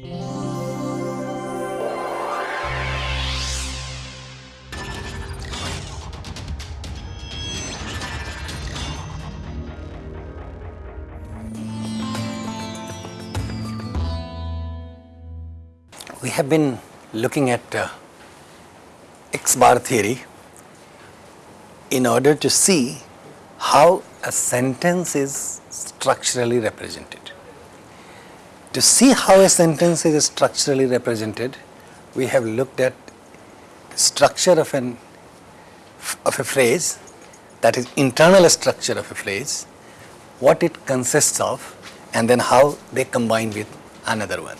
We have been looking at uh, X bar theory in order to see how a sentence is structurally represented. To see how a sentence is structurally represented, we have looked at structure of an of a phrase, that is internal structure of a phrase, what it consists of, and then how they combine with another one.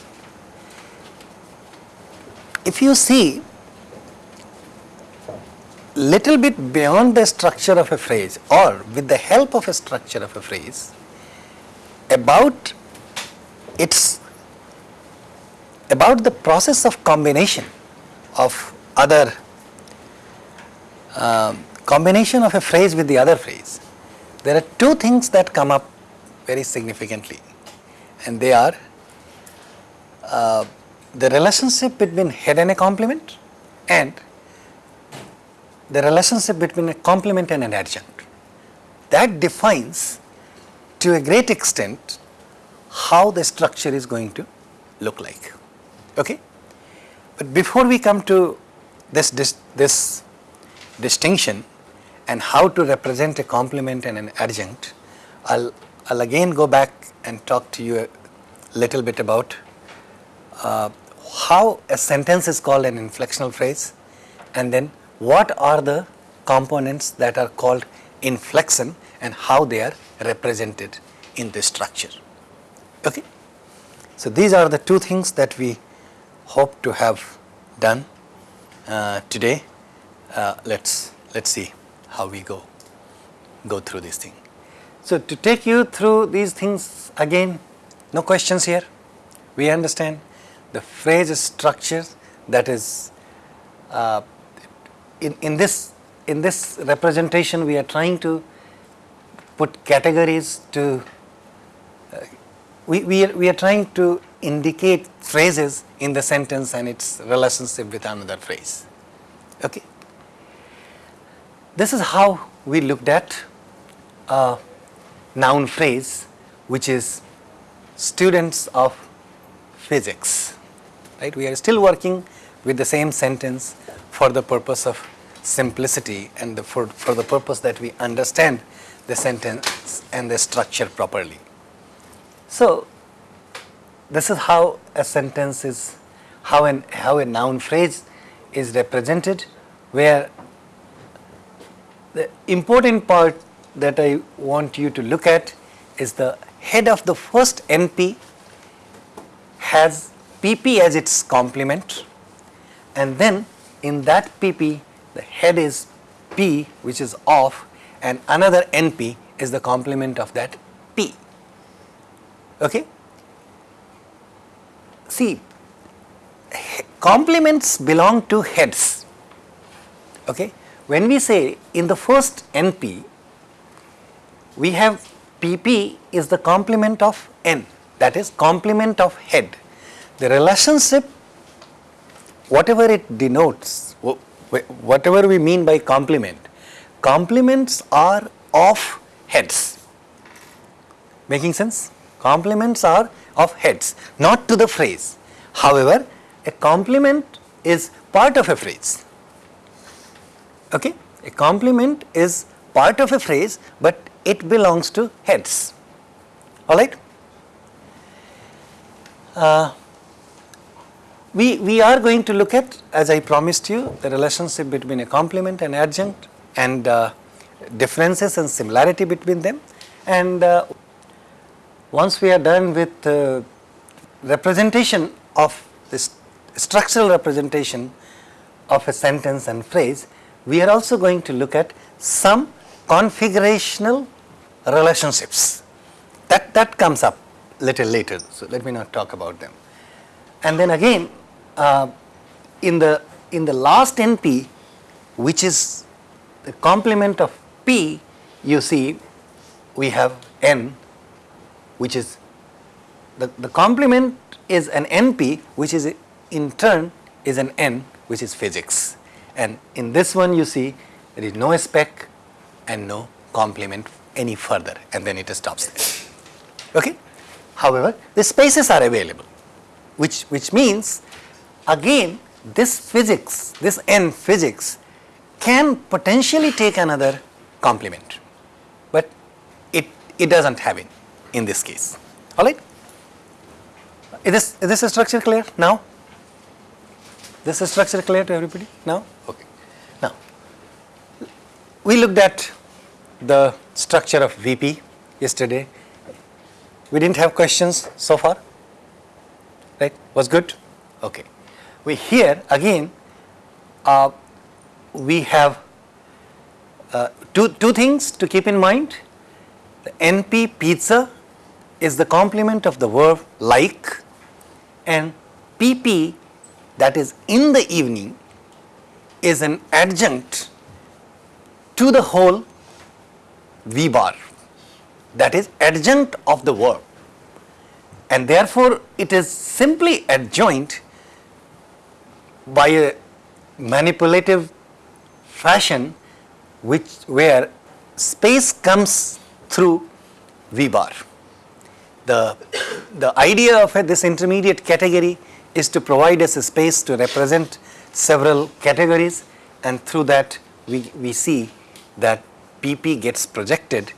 If you see little bit beyond the structure of a phrase or with the help of a structure of a phrase about its about the process of combination of other um, combination of a phrase with the other phrase there are two things that come up very significantly and they are uh, the relationship between head and a complement and the relationship between a complement and an adjunct. That defines to a great extent how the structure is going to look like. Okay? But before we come to this, this, this distinction and how to represent a complement and an adjunct, I'll, I'll again go back and talk to you a little bit about uh, how a sentence is called an inflectional phrase and then what are the components that are called inflection and how they are represented in this structure. Okay? So, these are the two things that we hope to have done uh, today. Uh, let's let's see how we go go through this thing. So, to take you through these things again, no questions here. We understand the phrase structure that is uh, in, in this in this representation we are trying to put categories to we, we, are, we are trying to indicate phrases in the sentence and its relationship with another phrase. Okay. This is how we looked at a noun phrase which is students of physics right. We are still working with the same sentence for the purpose of simplicity and the, for, for the purpose that we understand the sentence and the structure properly. So, this is how a sentence is, how, an, how a noun phrase is represented where the important part that I want you to look at is the head of the first NP has PP as its complement and then in that PP the head is P which is off and another NP is the complement of that P. Okay? See complements belong to heads. Okay? When we say in the first NP we have PP is the complement of N that is complement of head. The relationship whatever it denotes, whatever we mean by complement, complements are of heads. Making sense? Complements are of heads, not to the phrase. However, a complement is part of a phrase. Okay? A complement is part of a phrase, but it belongs to heads. Alright? Uh, we, we are going to look at as I promised you the relationship between a complement and adjunct and uh, differences and similarity between them and uh, once we are done with uh, representation of this structural representation of a sentence and phrase, we are also going to look at some configurational relationships that, that comes up little later. So, let me not talk about them. And then again uh, in the in the last NP which is the complement of P you see we have N which is the, the complement is an NP which is in turn is an N which is physics. And in this one you see there is no spec and no complement any further and then it stops there. Okay? However, the spaces are available which, which means again this physics, this N physics can potentially take another complement, but it, it does not have it in this case. Alright? Is this, is this structure clear now? This is structure clear to everybody now? Okay. Now, we looked at the structure of VP yesterday. We didn't have questions so far, right? Was good? Okay. We here again, uh, we have uh, two, two things to keep in mind. The NP pizza is the complement of the verb like and PP that is in the evening is an adjunct to the whole V bar that is adjunct of the verb and therefore it is simply adjoined by a manipulative fashion which where space comes through V bar. The, the idea of this intermediate category is to provide us a space to represent several categories and through that we, we see that PP gets projected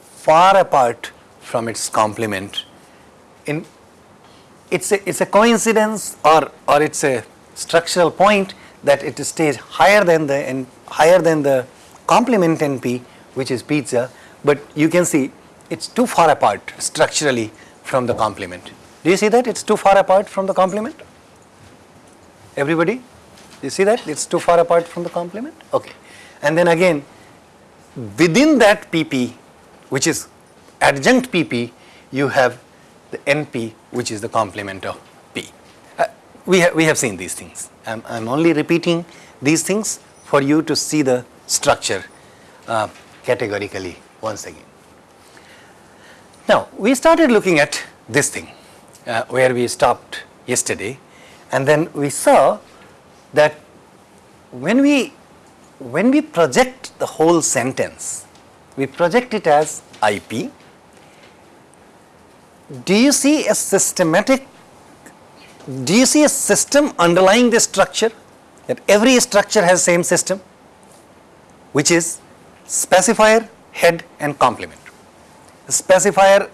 far apart from its complement. In, it's, a, it's a coincidence or, or it's a structural point that it stays higher than the, higher than the complement NP which is pizza, but you can see it's too far apart structurally from the complement. Do you see that it's too far apart from the complement? Everybody? You see that it's too far apart from the complement? Okay. And then again within that PP which is adjunct PP you have the NP which is the complement of P. Uh, we, ha we have seen these things. I am only repeating these things for you to see the structure uh, categorically once again. Now, we started looking at this thing uh, where we stopped yesterday and then we saw that when we when we project the whole sentence, we project it as IP. Do you see a systematic, do you see a system underlying this structure? That every structure has same system, which is specifier, head and complement. Specifier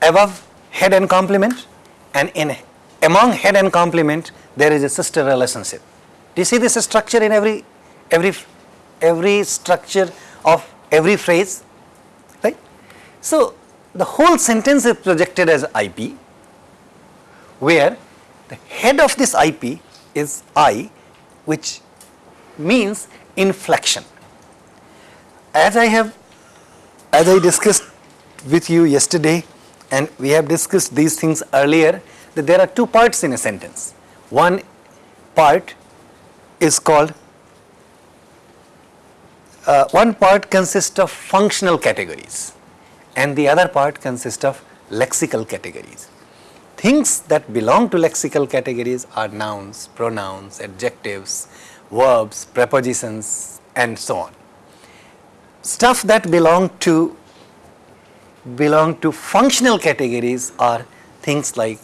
above head and complement and in among head and complement there is a sister relationship. Do you see this structure in every every every structure of every phrase right? So, the whole sentence is projected as IP where the head of this IP is I which means inflection as I have, as I discussed with you yesterday and we have discussed these things earlier that there are two parts in a sentence. One part is called, uh, one part consists of functional categories and the other part consists of lexical categories. Things that belong to lexical categories are nouns, pronouns, adjectives, verbs, prepositions and so on stuff that belong to belong to functional categories are things like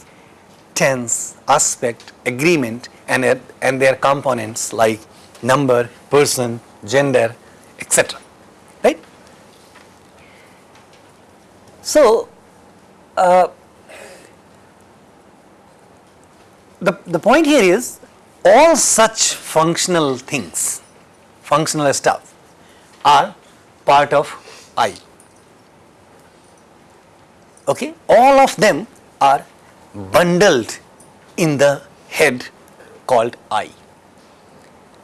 tense, aspect, agreement and, and their components like number, person, gender, etc. Right? So, uh, the, the point here is all such functional things, functional stuff are part of I. Okay? All of them are bundled in the head called I.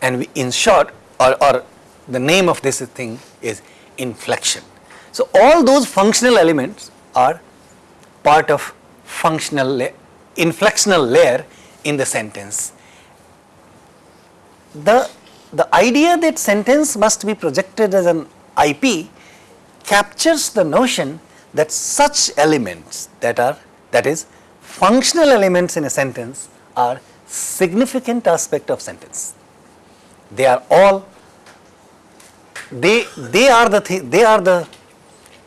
And we, in short, or, or the name of this thing is inflection. So, all those functional elements are part of functional la inflectional layer in the sentence. The, the idea that sentence must be projected as an IP captures the notion that such elements that are that is functional elements in a sentence are significant aspect of sentence. They are all, they, they are the, thi- they are the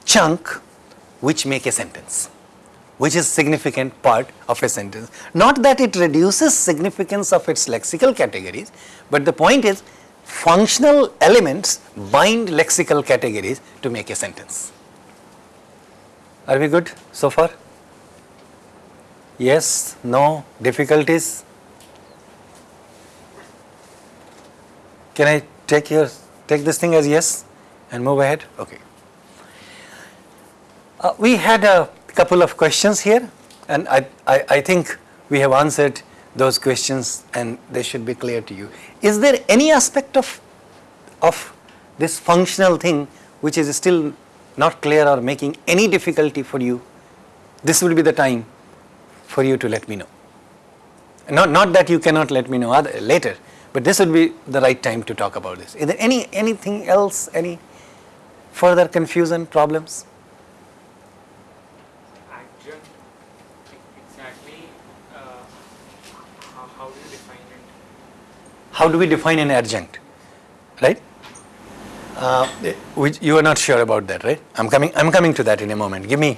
chunk which make a sentence, which is significant part of a sentence. Not that it reduces significance of its lexical categories, but the point is functional elements bind lexical categories to make a sentence. Are we good so far? Yes, no, difficulties? Can I take your, take this thing as yes and move ahead? Okay. Uh, we had a couple of questions here and I, I, I think we have answered those questions and they should be clear to you. Is there any aspect of, of this functional thing which is still not clear or making any difficulty for you? This will be the time for you to let me know. Not, not that you cannot let me know other, later, but this would be the right time to talk about this. Is there any anything else, any further confusion, problems? adjunct exactly uh, how, how do you define it How do we define an adjunct, right? Uh, which you are not sure about that, right? I'm coming. I'm coming to that in a moment. Give me,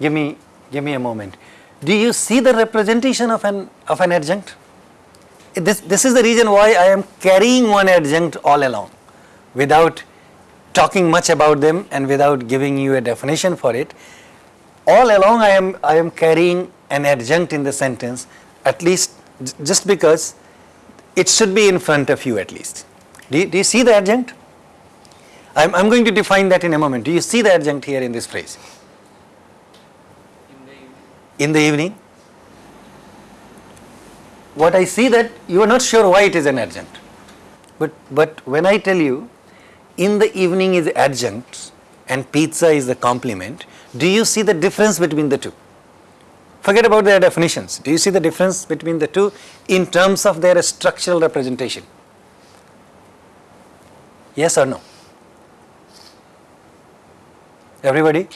give me, give me a moment. Do you see the representation of an of an adjunct? This this is the reason why I am carrying one adjunct all along, without talking much about them and without giving you a definition for it. All along, I am I am carrying an adjunct in the sentence, at least just because it should be in front of you at least. Do you, do you see the adjunct? I'm, I'm going to define that in a moment. Do you see the adjunct here in this phrase? in the evening? In the evening? What I see that you are not sure why it is an adjunct. But, but when I tell you in the evening is adjunct and pizza is the complement, do you see the difference between the two? Forget about their definitions. Do you see the difference between the two in terms of their structural representation? Yes or no? Everybody?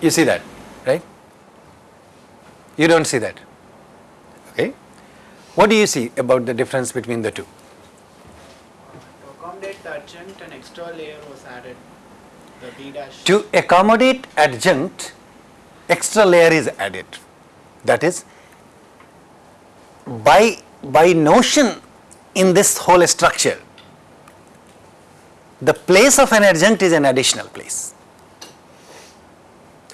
You see that, right? You don't see that. Okay? What do you see about the difference between the two? To accommodate the adjunct, an extra layer was added, the dash. To accommodate adjunct, extra layer is added. That is, by, by notion in this whole structure, the place of an adjunct is an additional place.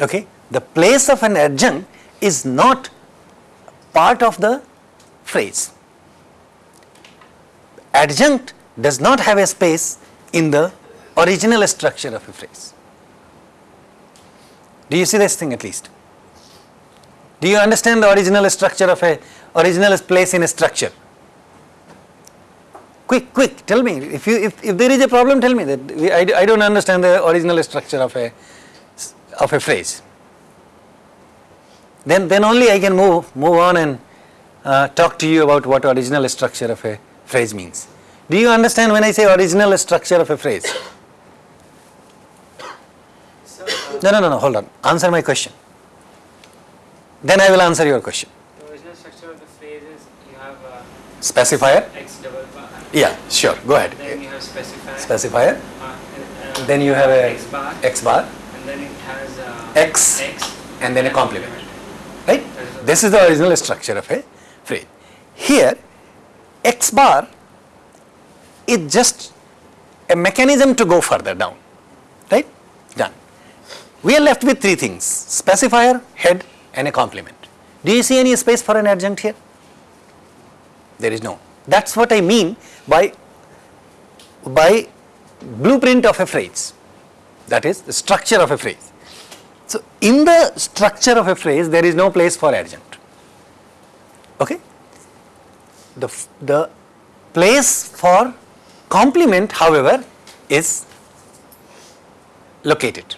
Okay? The place of an adjunct is not part of the phrase. Adjunct does not have a space in the original structure of a phrase. Do you see this thing at least? Do you understand the original structure of a original place in a structure? Quick, quick, tell me. If you if, if there is a problem, tell me that we, I, I don't understand the original structure of a of a phrase. Then then only I can move move on and uh, talk to you about what original structure of a phrase means. Do you understand when I say original structure of a phrase? No, no, no, no, hold on. Answer my question. Then I will answer your question. The original structure of the phrase is you have Specifier? x double bar. Yeah, sure, go ahead. Then you have specifier. Specifier, uh, and, uh, then you have a x bar. x bar, And then it has uh, X, x and then a complement. right? That is the- This is the original structure of a phrase. Here, x bar is just a mechanism to go further down, right? Done. We are left with three things, specifier, head and a complement. Do you see any space for an adjunct here? There is no. That's what I mean by, by blueprint of a phrase. That is the structure of a phrase. So, in the structure of a phrase, there is no place for adjunct. Okay? The, the place for complement, however, is located.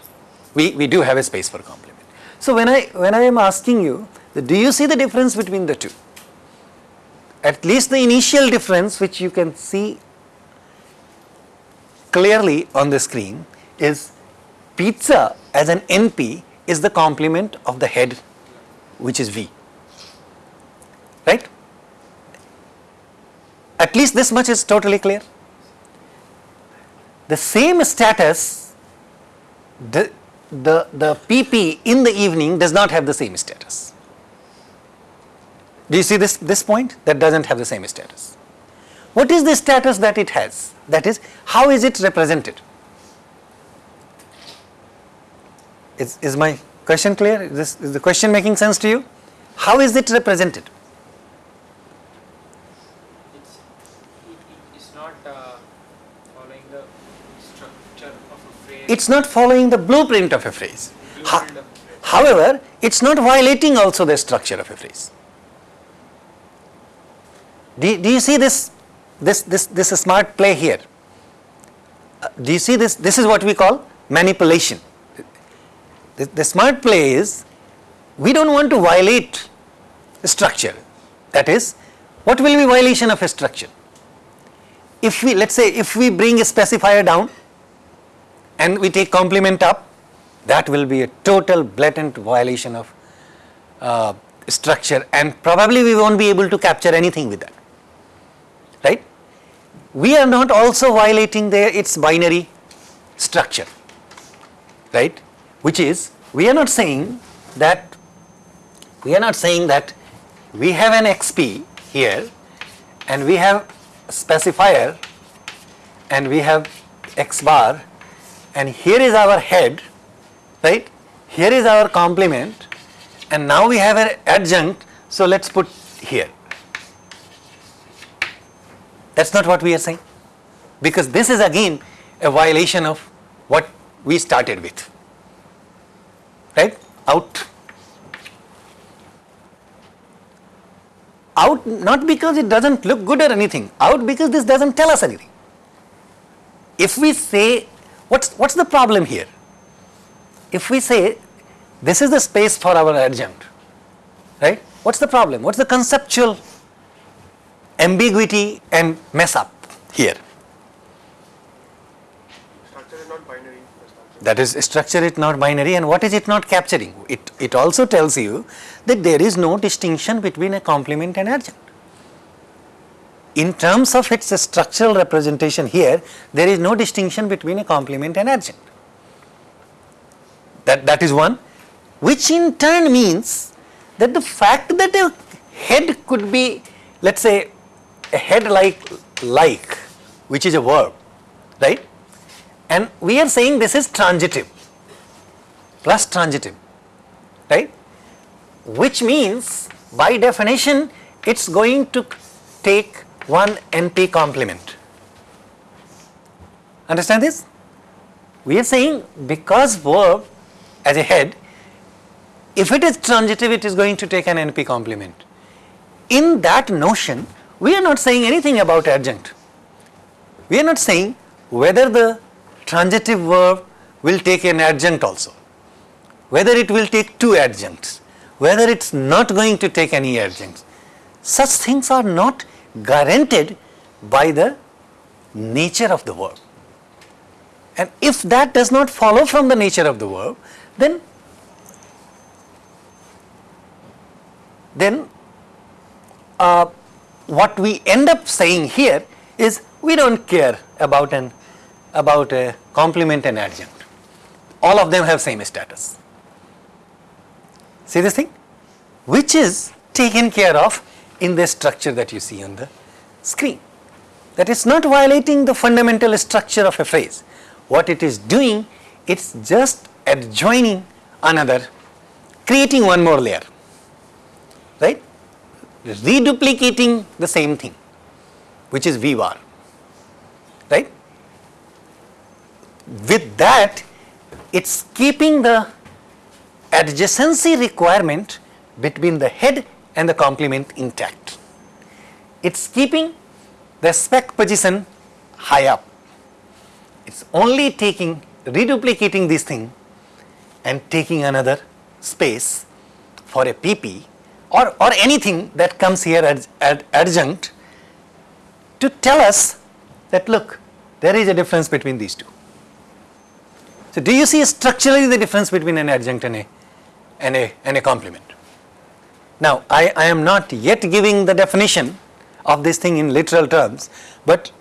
We, we do have a space for complement. So, when I, when I am asking you, do you see the difference between the two? At least the initial difference, which you can see clearly on the screen, is pizza as an NP is the complement of the head which is V. Right? At least this much is totally clear. The same status, the, the, the PP in the evening does not have the same status. Do you see this, this point? That doesn't have the same status. What is the status that it has? That is, how is it represented? Is, is my question clear? Is, this, is the question making sense to you? How is it represented? It's, it, it is not uh, following the structure phrase. It's not following the blueprint of a phrase. However, it's not violating also the structure of a phrase. Do, do you see this, this, this, this smart play here? Uh, do you see this? This is what we call manipulation. The, the smart play is we don't want to violate the structure. That is, what will be violation of a structure? If we, let's say, if we bring a specifier down and we take complement up, that will be a total blatant violation of uh, structure and probably we won't be able to capture anything with that. Right? We are not also violating the, its binary structure. Right? Which is, we are not saying that, we are not saying that we have an XP here and we have specifier and we have X bar and here is our head, right? Here is our complement and now we have an adjunct, so let's put here. That's not what we are saying because this is again a violation of what we started with, right? Out. Out not because it doesn't look good or anything, out because this doesn't tell us anything. If we say, what's, what's the problem here? If we say this is the space for our adjunct, right? What's the problem? What's the conceptual ambiguity and mess up here? Structure is not binary. the structure. That is structure it not binary and what is it not capturing? It, it also tells you that there is no distinction between a complement and adjunct. In terms of its structural representation here, there is no distinction between a complement and adjunct. That, that is one, which in turn means that the fact that a head could be, let us say, a head like like, which is a verb, right? And we are saying this is transitive, plus transitive, right? Which means by definition it's going to take one NP complement. Understand this? We are saying because verb as a head, if it is transitive it is going to take an NP complement. In that notion, we are not saying anything about adjunct. We are not saying whether the transitive verb will take an adjunct also, whether it will take two adjuncts, whether it is not going to take any adjuncts. Such things are not guaranteed by the nature of the verb. And if that does not follow from the nature of the verb, then then uh, what we end up saying here is we don't care about an about a complement and adjunct. All of them have same status. See this thing? Which is taken care of in the structure that you see on the screen. That is not violating the fundamental structure of a phrase. What it is doing, it's just adjoining another, creating one more layer, right? Reduplicating the same thing, which is V right? With that, it's keeping the adjacency requirement between the head and the complement intact. It's keeping the spec position high up. It's only taking, reduplicating this thing and taking another space for a PP or, or anything that comes here as ad, adjunct to tell us that look, there is a difference between these two. So, do you see structurally the difference between an adjunct and a, and a, and a complement? Now, I, I am not yet giving the definition of this thing in literal terms, but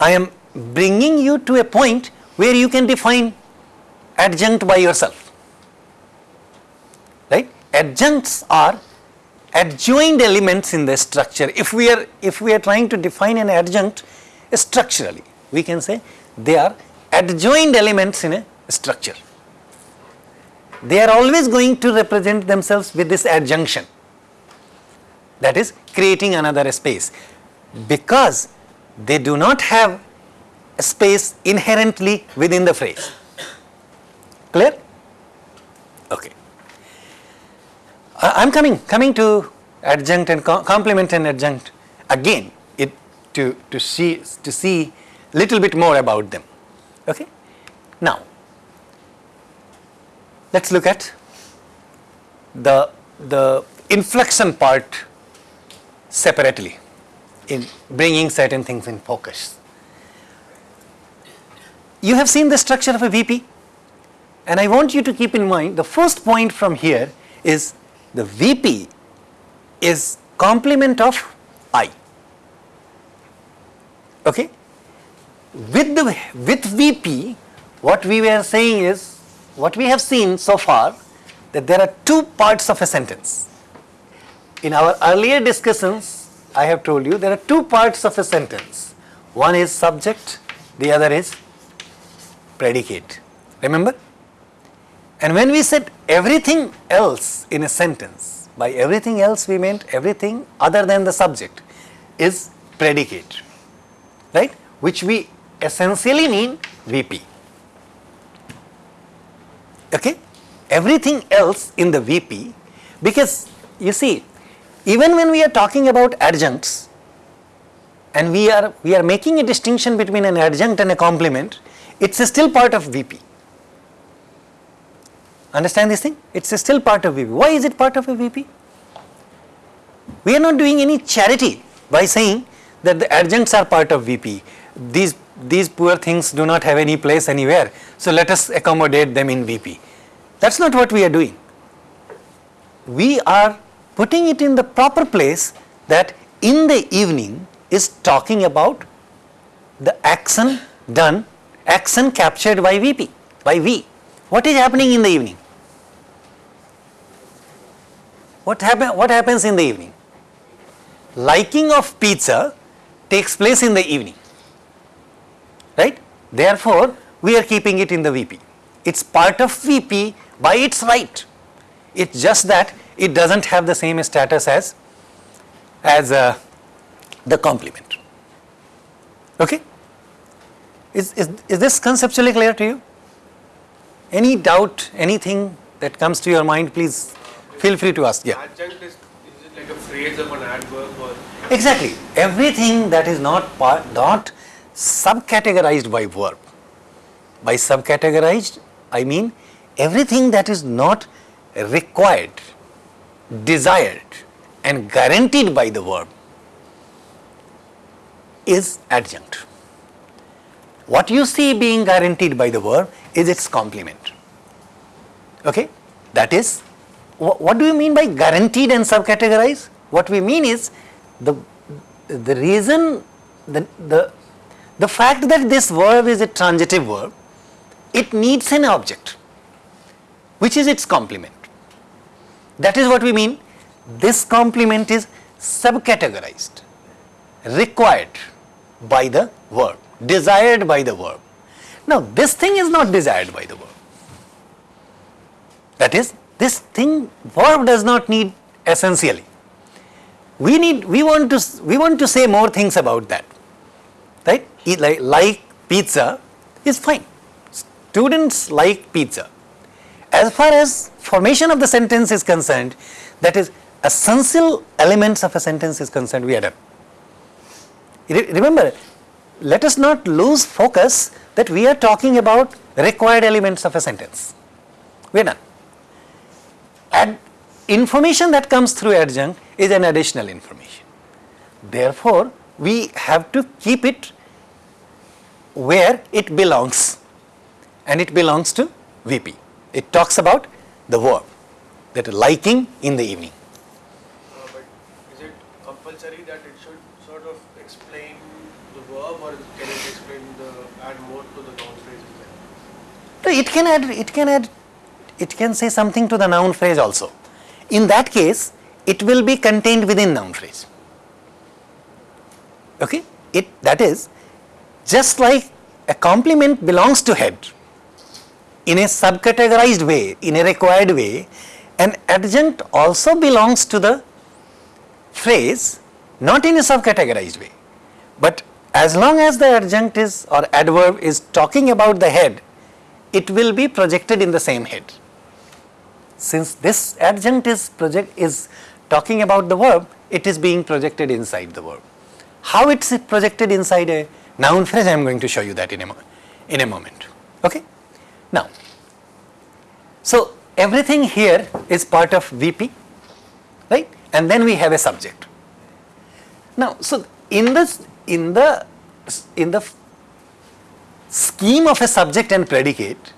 I am bringing you to a point where you can define adjunct by yourself. Right? Adjuncts are adjoined elements in the structure. If we are if we are trying to define an adjunct structurally, we can say they are adjoined elements in a structure. They are always going to represent themselves with this adjunction that is creating another space because they do not have space inherently within the phrase. Clear? Okay. I am coming coming to adjunct and co complement and adjunct again it to to see to see little bit more about them. Okay. Now let us look at the the inflection part separately in bringing certain things in focus. You have seen the structure of a VP and I want you to keep in mind the first point from here is the VP is complement of I. Okay? With the with VP what we were saying is what we have seen so far that there are two parts of a sentence. In our earlier discussions I have told you there are two parts of a sentence. One is subject, the other is predicate. Remember? And when we said everything else in a sentence, by everything else we meant everything other than the subject is predicate, right? Which we essentially mean VP. Okay? Everything else in the VP because you see even when we are talking about adjuncts and we are we are making a distinction between an adjunct and a complement, it's still part of VP. Understand this thing? It's still part of VP. Why is it part of a VP? We are not doing any charity by saying that the adjuncts are part of VP. These, these poor things do not have any place anywhere. So let us accommodate them in VP. That's not what we are doing. We are putting it in the proper place that in the evening is talking about the action done, action captured by VP, by V. What is happening in the evening? What, happen, what happens in the evening? Liking of pizza takes place in the evening, right? Therefore, we are keeping it in the VP. It's part of VP by its right. It's just that it does not have the same status as, as uh, the complement. Okay? Is, is, is this conceptually clear to you? Any doubt, anything that comes to your mind, please feel free to ask. Yeah. Adjunct is, is it like a phrase of an adverb or? Exactly. Everything that is not part, not subcategorized by verb. By subcategorized, I mean everything that is not required, desired and guaranteed by the verb is adjunct. What you see being guaranteed by the verb is its complement. Okay? That is, wh- what do you mean by guaranteed and subcategorize? What we mean is the, the reason, the, the, the fact that this verb is a transitive verb, it needs an object, which is its complement. That is what we mean. This complement is subcategorized, required by the verb, desired by the verb. Now, this thing is not desired by the verb. That is, this thing verb does not need essentially. We need, we want to, we want to say more things about that, right? Like, like pizza is fine. Students like pizza. As far as formation of the sentence is concerned, that is essential elements of a sentence is concerned, we are done. Re- remember, let us not lose focus that we are talking about required elements of a sentence. We are done. And information that comes through adjunct is an additional information. Therefore, we have to keep it where it belongs. and it belongs to VP. It talks about the verb that liking in the evening. Uh, but is it compulsory that it should sort of explain the verb or can it explain the add more to the noun phrase as it can add, it can add, it can say something to the noun phrase also. In that case, it will be contained within noun phrase. Okay? It, that is, just like a complement belongs to head in a subcategorized way, in a required way, an adjunct also belongs to the phrase not in a subcategorized way. But as long as the adjunct is or adverb is talking about the head, it will be projected in the same head. Since this adjunct is project is talking about the verb, it is being projected inside the verb. How it's projected inside a noun phrase, I am going to show you that in a, in a moment. Okay? Now, so everything here is part of VP, right? And then we have a subject. Now, so in this, in the, in the scheme of a subject and predicate,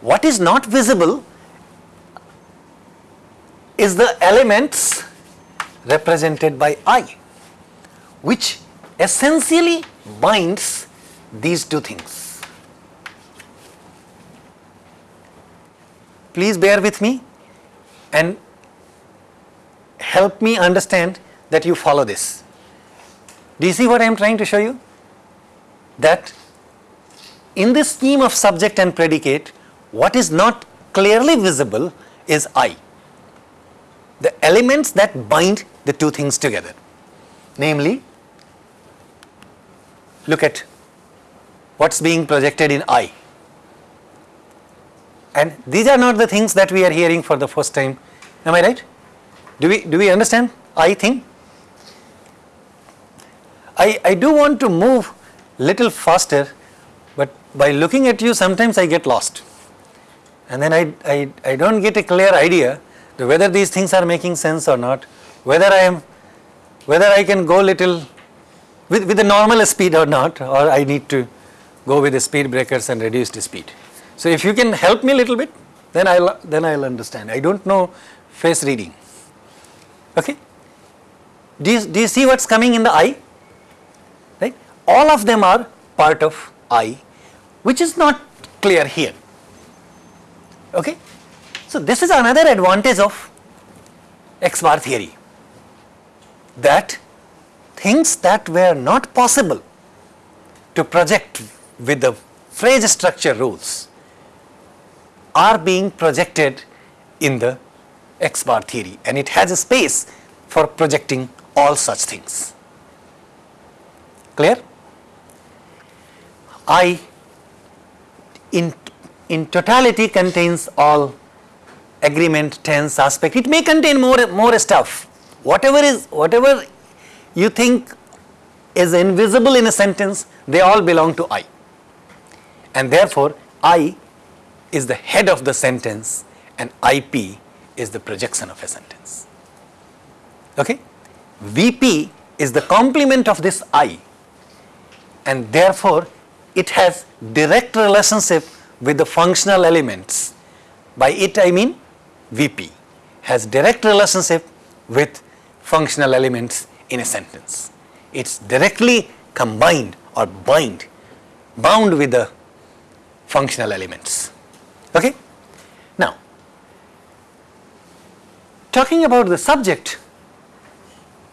what is not visible is the elements represented by I, which essentially binds these two things. Please bear with me and help me understand that you follow this. Do you see what I am trying to show you? That in this scheme of subject and predicate, what is not clearly visible is I. The elements that bind the two things together. Namely, look at what's being projected in I. And these are not the things that we are hearing for the first time. Am I right? Do we, do we understand I thing? I, I do want to move little faster, but by looking at you sometimes I get lost. And then I, I, I don't get a clear idea whether these things are making sense or not, whether I am, whether I can go little with, with the normal speed or not, or I need to go with the speed breakers and reduce the speed. So if you can help me a little bit, then I'll, then I'll understand. I don't know face reading. Okay? Do you, do you see what's coming in the I? Right? All of them are part of I, which is not clear here. Okay? So this is another advantage of X bar theory that things that were not possible to project with the phrase structure rules are being projected in the X bar theory and it has a space for projecting all such things. Clear? I in, in totality contains all agreement, tense, aspect. It may contain more, more stuff. Whatever is, whatever you think is invisible in a sentence, they all belong to I. And therefore, I is the head of the sentence and IP is the projection of a sentence. Okay? VP is the complement of this I and therefore it has direct relationship with the functional elements. By it I mean VP has direct relationship with functional elements in a sentence. It's directly combined or bind, bound with the functional elements. Okay? Now, talking about the subject,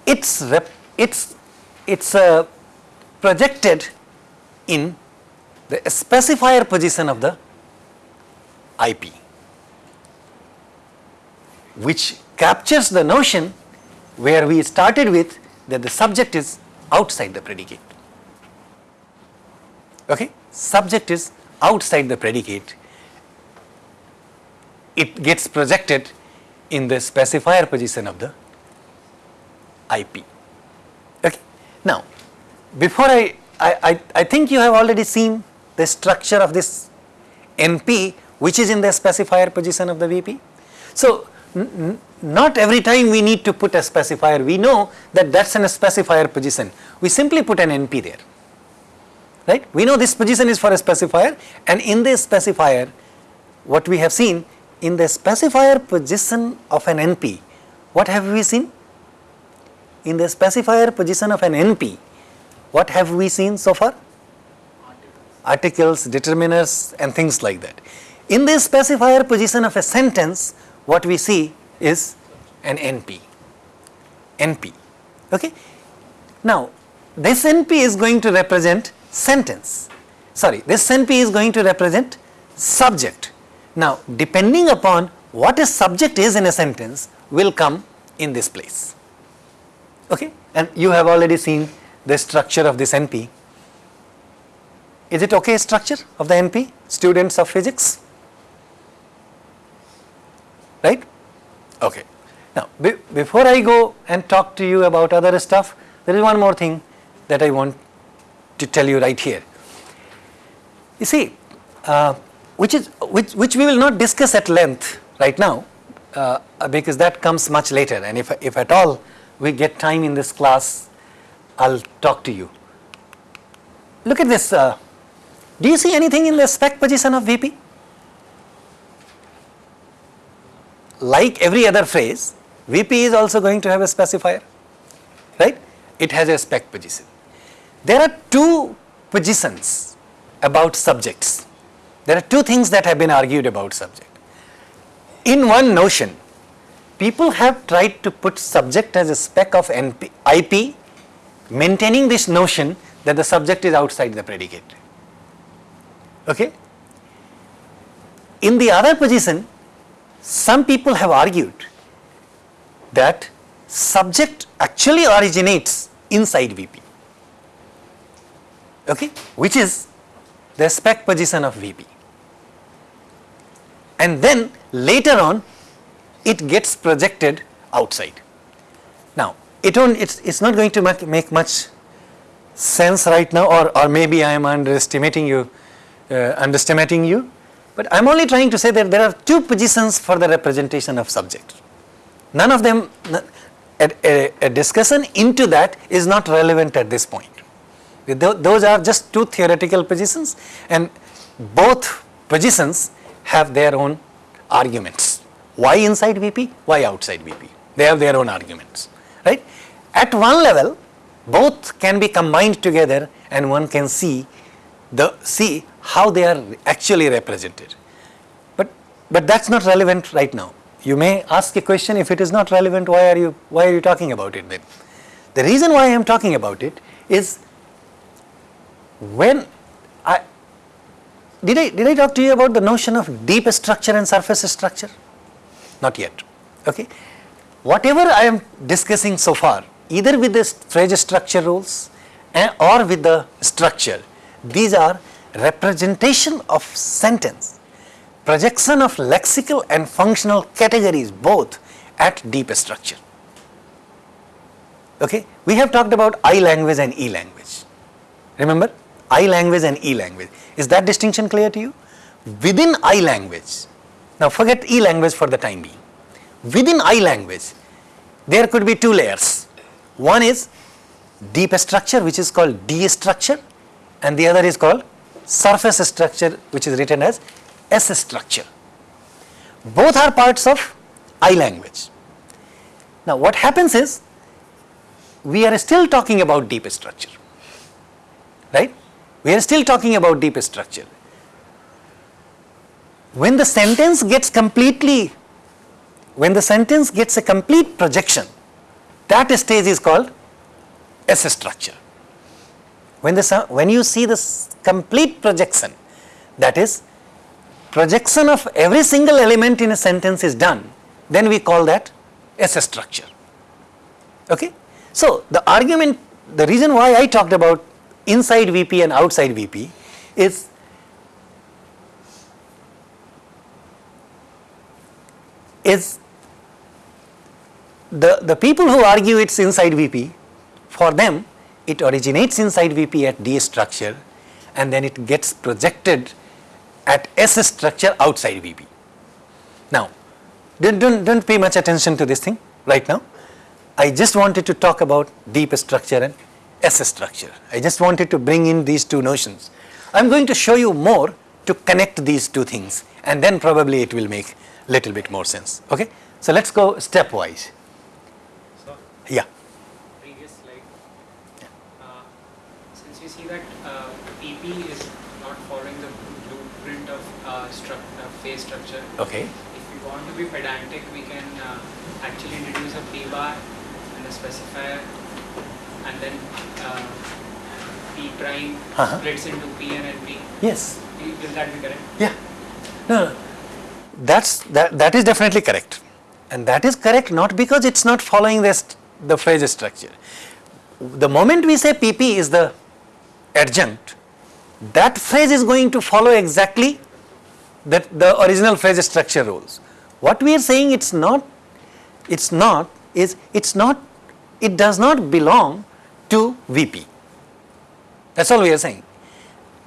it's rep, it's it's uh, projected in the specifier position of the IP, which captures the notion where we started with that the subject is outside the predicate. Okay? Subject is outside the predicate. It gets projected in the specifier position of the IP. Okay? Now, before I, I, I, I think you have already seen the structure of this NP which is in the specifier position of the VP. So, not every time we need to put a specifier, we know that that's in a specifier position. We simply put an NP there. right? We know this position is for a specifier and in this specifier what we have seen in the specifier position of an NP, what have we seen? In the specifier position of an NP, what have we seen so far? Articles, determiners and things like that. In the specifier position of a sentence, what we see is an NP, NP, okay. Now, this NP is going to represent sentence, sorry, this NP is going to represent subject. Now, depending upon what a subject is in a sentence will come in this place, okay. And you have already seen the structure of this NP. Is it okay structure of the NP, students of physics? Right? Okay. Now, be before I go and talk to you about other stuff, there is one more thing that I want to tell you right here. You see, uh, which is which which we will not discuss at length right now, uh, because that comes much later. And if if at all we get time in this class, I'll talk to you. Look at this. Uh, do you see anything in the spec position of VP? Like every other phrase, VP is also going to have a specifier, right? It has a spec position. There are two positions about subjects. There are two things that have been argued about subject. In one notion, people have tried to put subject as a spec of NP, IP, maintaining this notion that the subject is outside the predicate. Okay? In the other position, some people have argued that subject actually originates inside VP, okay, which is the spec position of VP. And then later on it gets projected outside. Now, it it's, it's not going to make, make much sense right now or, or maybe I am underestimating you, uh, underestimating you, but I am only trying to say that there are two positions for the representation of subject. None of them, a, a, a discussion into that is not relevant at this point. Those are just two theoretical positions and both positions have their own arguments. Why inside VP? Why outside VP? They have their own arguments, right? At one level, both can be combined together and one can see the see how they are actually represented. But but that's not relevant right now. You may ask a question if it is not relevant why are you why are you talking about it then? The reason why I am talking about it is when did I did I talk to you about the notion of deep structure and surface structure? Not yet. Okay. Whatever I am discussing so far, either with the phrase structure rules eh, or with the structure, these are representation of sentence, projection of lexical and functional categories both at deep structure. Okay. We have talked about I language and E language. Remember I language and E language. Is that distinction clear to you? Within I language, now forget E language for the time being. Within I language, there could be two layers. One is deep structure which is called D structure and the other is called surface structure which is written as S structure. Both are parts of I language. Now what happens is we are still talking about deep structure, right? We are still talking about deep structure. When the sentence gets completely, when the sentence gets a complete projection, that stage is called S structure. When, the, when you see this complete projection, that is projection of every single element in a sentence is done, then we call that S structure. Okay? So, the argument, the reason why I talked about inside VP and outside VP is is the, the people who argue it's inside VP, for them it originates inside VP at D structure and then it gets projected at S structure outside VP. Now, don't, don't, don't pay much attention to this thing right now. I just wanted to talk about deep structure and S structure. I just wanted to bring in these two notions. I am going to show you more to connect these two things and then probably it will make little bit more sense. Okay? So let's go stepwise. So, Yeah. previous slide. Uh, since we see that uh, PP is not following the blueprint of uh, struct, uh, phrase structure, Okay. if we want to be pedantic, we can uh, actually introduce a P bar and a specifier, and then uh, P prime Uh-huh. splits into P and NP. Yes. Will will that be correct? Yeah. No, no. That's that that is definitely correct. And that is correct not because it's not following this the phrase structure. The moment we say PP is the adjunct, that phrase is going to follow exactly that the original phrase structure rules. What we are saying it's not it's not is it's not it does not belong VP. That's all we are saying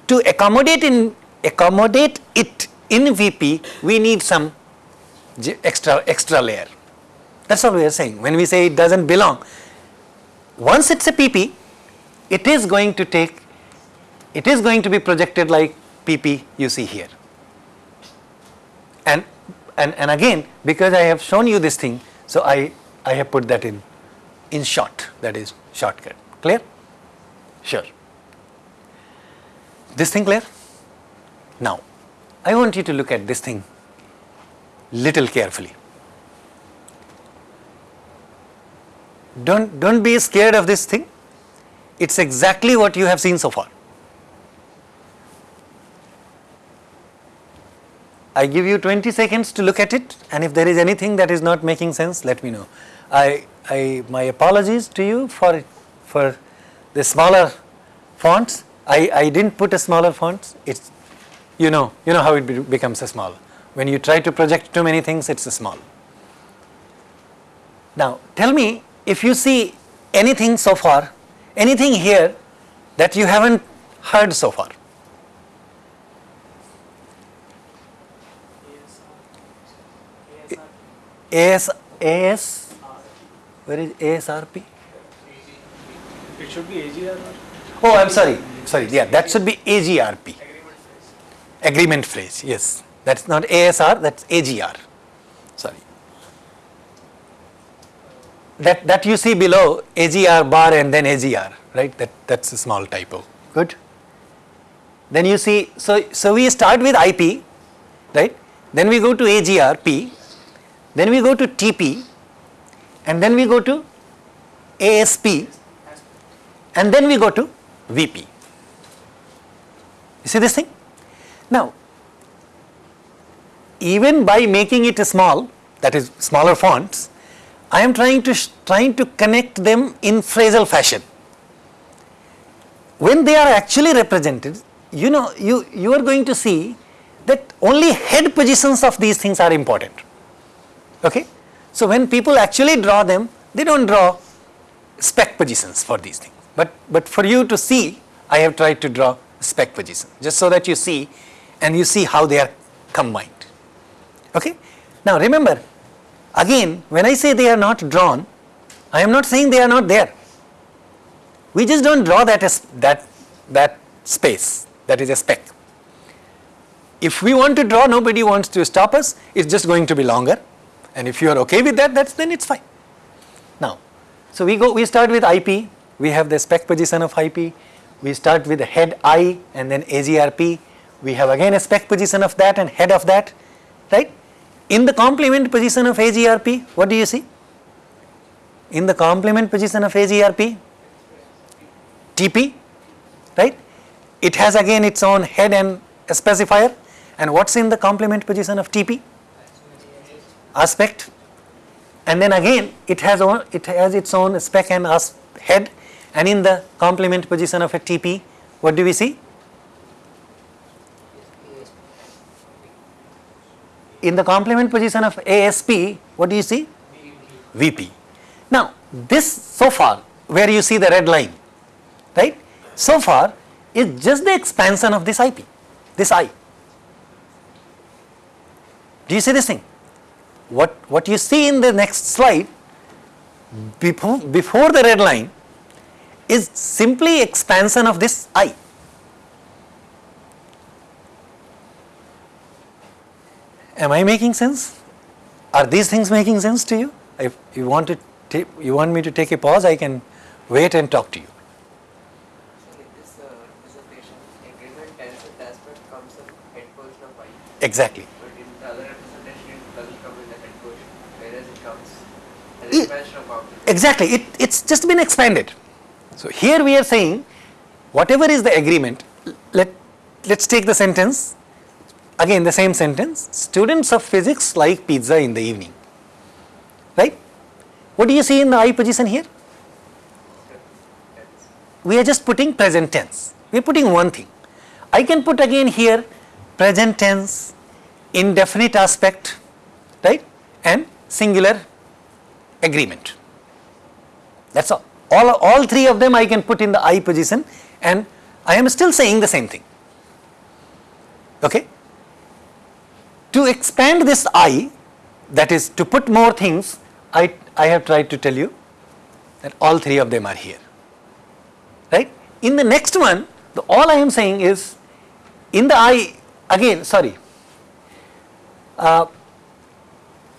to accommodate in accommodate it in VP, we need some extra extra layer. That's all we are saying. When we say it doesn't belong, once it's a PP, it is going to take, it is going to be projected like PP you see here. And and and again, because I have shown you this thing, so I I have put that in in short. That is shortcut. Clear? Sure. This thing clear? Now, I want you to look at this thing little carefully. Don't, don't be scared of this thing. It's exactly what you have seen so far. I give you 20 seconds to look at it and if there is anything that is not making sense, let me know. I, I, my apologies to you for, for the smaller fonts. I, I didn't put a smaller font, It's, you know, you know how it be, becomes a small. When you try to project too many things, it's a small. Now, tell me if you see anything so far, anything here that you haven't heard so far. AS, AS, where is ASRP? It should be AGR Oh, I'm sorry, sorry, yeah, that should be AGRP. Agreement phrase, yes. That's not ASR, that's AGR. Sorry. That, that you see below AGR bar and then AGR, right? That, that's a small typo. Good. Then you see, so, so we start with IP, right? Then we go to AGRP, then we go to TP, and then we go to ASP, and then we go to VP. You see this thing? Now, even by making it small, that is smaller fonts, I am trying to trying to connect them in phrasal fashion. When they are actually represented, you know, you, you are going to see that only head positions of these things are important. Okay? So when people actually draw them, they don't draw spec positions for these things. But, but for you to see, I have tried to draw spec position, just so that you see and you see how they are combined. Okay? Now remember, again, when I say they are not drawn, I am not saying they are not there. We just don't draw that as that that space. That is a spec. If we want to draw, nobody wants to stop us. It's just going to be longer. And if you are okay with that, that's then it's fine. Now, so we go. We start with IP. We have the spec position of IP. We start with the head I and then AGRP. We have again a spec position of that and head of that, right? In the complement position of AGRP, what do you see? In the complement position of AGRP, TP, right? It has again its own head and a specifier. And what's in the complement position of TP? Aspect. And then again, it has own, it has its own spec and as head. And in the complement position of a TP, what do we see? In the complement position of ASP, what do you see? VP. Now, this so far, where you see the red line, right? So far is just the expansion of this IP, this I. Do you see this thing? What, what you see in the next slide, before, before the red line is simply expansion of this I. Am I making sense? Are these things making sense to you? If you want to you want me to take a pause, I can wait and talk to you. So in this representation, agreement tensor aspect comes in head portion of I, Exactly. but in the other representation it doesn't come in the head portion, whereas it comes as expansion of object. Exactly. It, it's just been expanded. So here we are saying whatever is the agreement, let, let's take the sentence, again the same sentence, students of physics like pizza in the evening. Right? What do you see in the I position here? We are just putting present tense. We are putting one thing. I can put again here present tense, indefinite aspect, right? And singular agreement. That's all. All, all three of them I can put in the I position and I am still saying the same thing. Okay? To expand this I, that is to put more things, I, I have tried to tell you that all three of them are here. Right? In the next one, the, all I am saying is in the I, again, sorry, uh,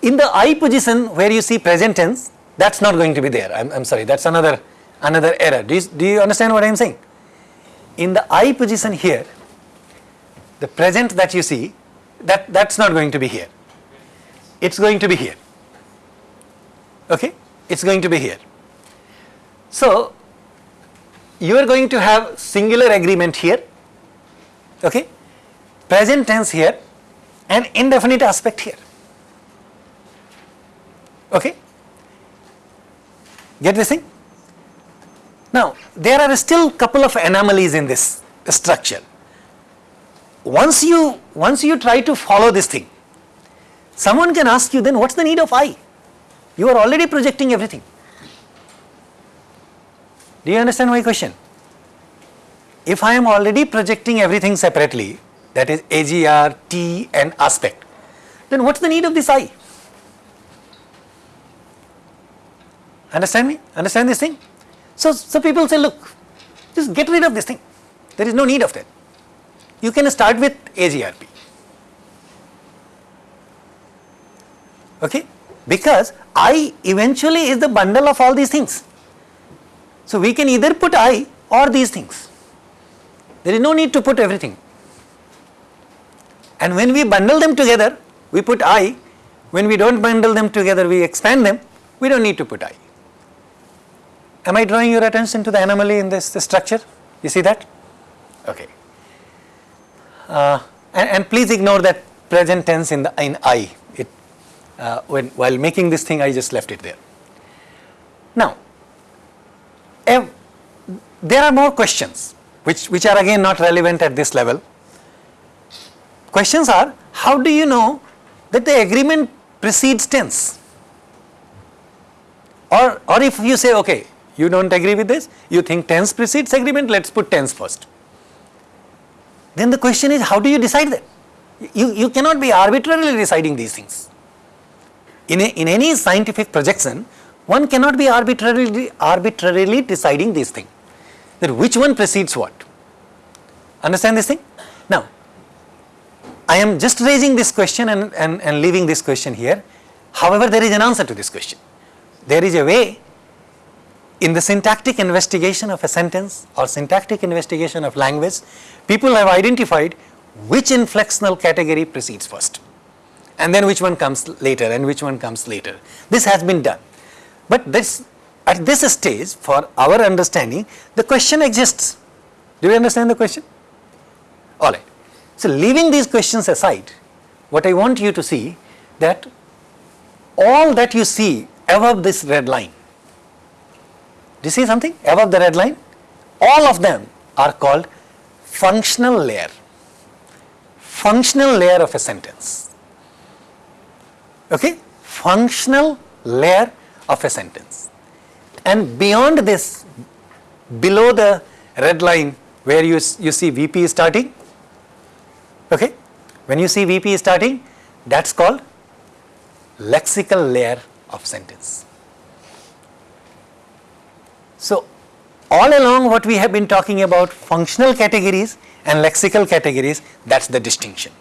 in the I position where you see present tense, that's not going to be there. I'm, I'm sorry, that's another another error. Do you, do you understand what I am saying? In the I position here, the present that you see, that, that's not going to be here. It's going to be here. Okay? It's going to be here. So, you are going to have singular agreement here, okay? Present tense here, and indefinite aspect here. Okay? Get this thing? Now, there are still couple of anomalies in this structure. Once you, once you try to follow this thing, someone can ask you then what's the need of I? You are already projecting everything. Do you understand my question? If I am already projecting everything separately, that is AGR, T and aspect, then what's the need of this I? Understand me? Understand this thing? So, so people say, look, just get rid of this thing. There is no need of that. You can start with AGRP. Okay? Because I eventually is the bundle of all these things. So we can either put I or these things. There is no need to put everything. And when we bundle them together, we put I. When we don't bundle them together, we expand them. We don't need to put I. Am I drawing your attention to the anomaly in this, this structure? You see that? Okay. Uh, and, and please ignore that present tense in the in I. It uh, when while making this thing, I just left it there. Now, ev- there are more questions which which are again not relevant at this level. Questions are: How do you know that the agreement precedes tense? Or or if you say, okay, you don't agree with this, you think tense precedes agreement, let's put tense first. Then the question is, how do you decide that? You, you cannot be arbitrarily deciding these things. In, a, in any scientific projection, one cannot be arbitrarily, arbitrarily deciding these things. That which one precedes what. Understand this thing? Now, I am just raising this question and, and, and leaving this question here. However, there is an answer to this question. There is a way in the syntactic investigation of a sentence or syntactic investigation of language, people have identified which inflectional category precedes first and then which one comes later and which one comes later. This has been done. But this, at this stage, for our understanding, the question exists. Do you understand the question? All right. So, leaving these questions aside, what I want you to see that all that you see above this red line do you see something above the red line? All of them are called functional layer. Functional layer of a sentence. Okay? Functional layer of a sentence. And beyond this, below the red line where you, you see VP starting, okay? When you see VP starting, that's called lexical layer of sentence. So, all along what we have been talking about functional categories and lexical categories, that's the distinction.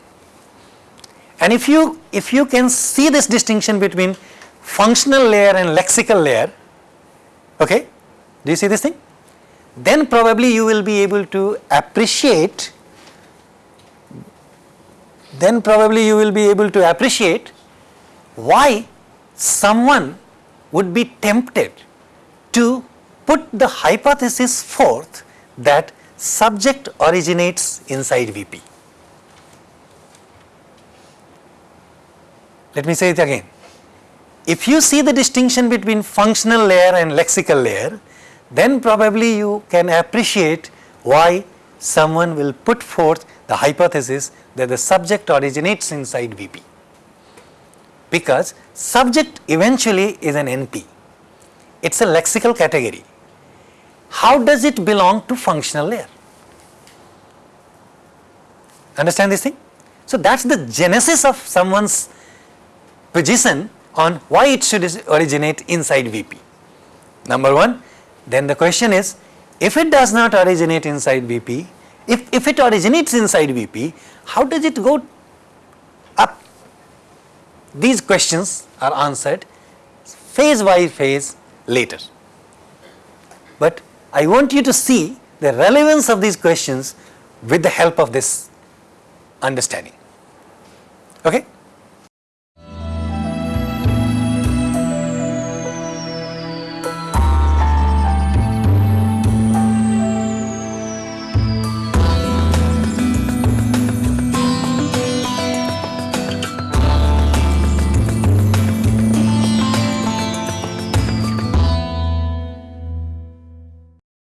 And if you, if you can see this distinction between functional layer and lexical layer, okay, do you see this thing? Then probably you will be able to appreciate, then probably you will be able to appreciate why someone would be tempted to put the hypothesis forth that subject originates inside VP. Let me say it again. If you see the distinction between functional layer and lexical layer, then probably you can appreciate why someone will put forth the hypothesis that the subject originates inside VP. Because subject eventually is an NP. It's a lexical category. How does it belong to functional layer? Understand this thing? So that's the genesis of someone's position on why it should originate inside VP. Number one, then the question is, if it does not originate inside VP, if, if it originates inside VP, how does it go up? These questions are answered phase by phase later. But I want you to see the relevance of these questions with the help of this understanding. Okay?